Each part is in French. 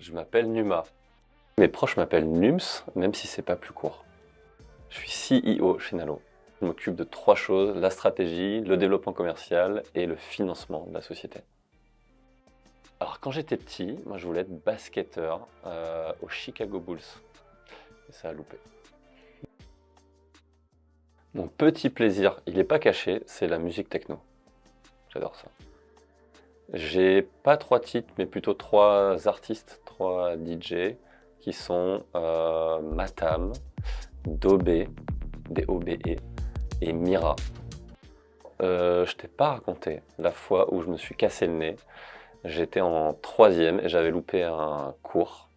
Je m'appelle Numa. Mes proches m'appellent Nums, même si c'est pas plus court. Je suis CEO chez Nalo. Je m'occupe de trois choses, la stratégie, le développement commercial et le financement de la société. Alors quand j'étais petit, moi je voulais être basketteur euh, aux Chicago Bulls. Et ça a loupé. Mon petit plaisir, il n'est pas caché, c'est la musique techno. J'adore ça. J'ai pas trois titres, mais plutôt trois artistes, trois DJ, qui sont euh, Matam, Dobé, D-O-B-E, et Mira. Euh, je t'ai pas raconté la fois où je me suis cassé le nez. J'étais en troisième et j'avais loupé un cours.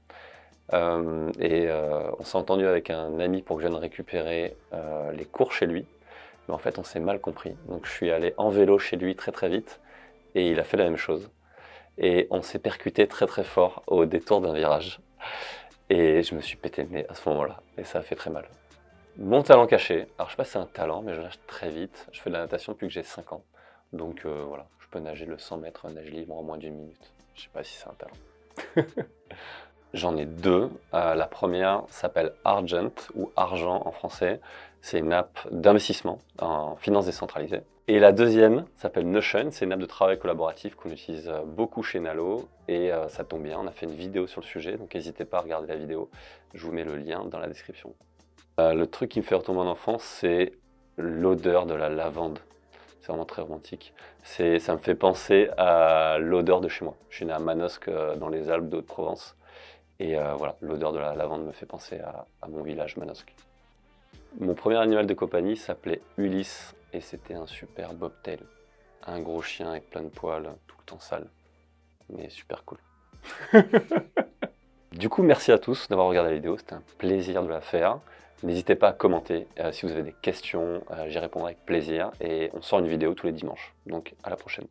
Euh, et euh, on s'est entendu avec un ami pour que je vienne récupérer les cours chez lui. Mais en fait, on s'est mal compris. Donc je suis allé en vélo chez lui très très vite et il a fait la même chose. Et on s'est percuté très très fort au détour d'un virage. Et je me suis pété le nez à ce moment-là. Et ça a fait très mal. Mon talent caché, alors je sais pas si c'est un talent, mais je nage très vite. Je fais de la natation depuis que j'ai 5 ans. Donc euh, voilà, je peux nager le 100 mètres nage libre en moins d'une minute. Je sais pas si c'est un talent. J'en ai deux. Euh, la première s'appelle Argent, ou Argent en français. C'est une app d'investissement en finance décentralisée. Et la deuxième s'appelle Notion, c'est une app de travail collaboratif qu'on utilise euh, beaucoup chez Nalo. Et euh, ça tombe bien, on a fait une vidéo sur le sujet, donc n'hésitez pas à regarder la vidéo. Je vous mets le lien dans la description. le truc qui me fait retomber en enfance, c'est l'odeur de la lavande. C'est vraiment très romantique. Ça me fait penser à l'odeur de chez moi. Je suis né à Manosque, dans les Alpes de Haute-Provence. Et euh, voilà, l'odeur de la lavande me fait penser à, mon village Manosque. Mon premier animal de compagnie s'appelait Ulysse et c'était un super bobtail. Un gros chien avec plein de poils, tout le temps sale, mais super cool. du coup, merci à tous d'avoir regardé la vidéo, c'était un plaisir de la faire. N'hésitez pas à commenter euh, si vous avez des questions, euh, j'y répondrai avec plaisir. Et on sort une vidéo tous les dimanches, donc à la prochaine.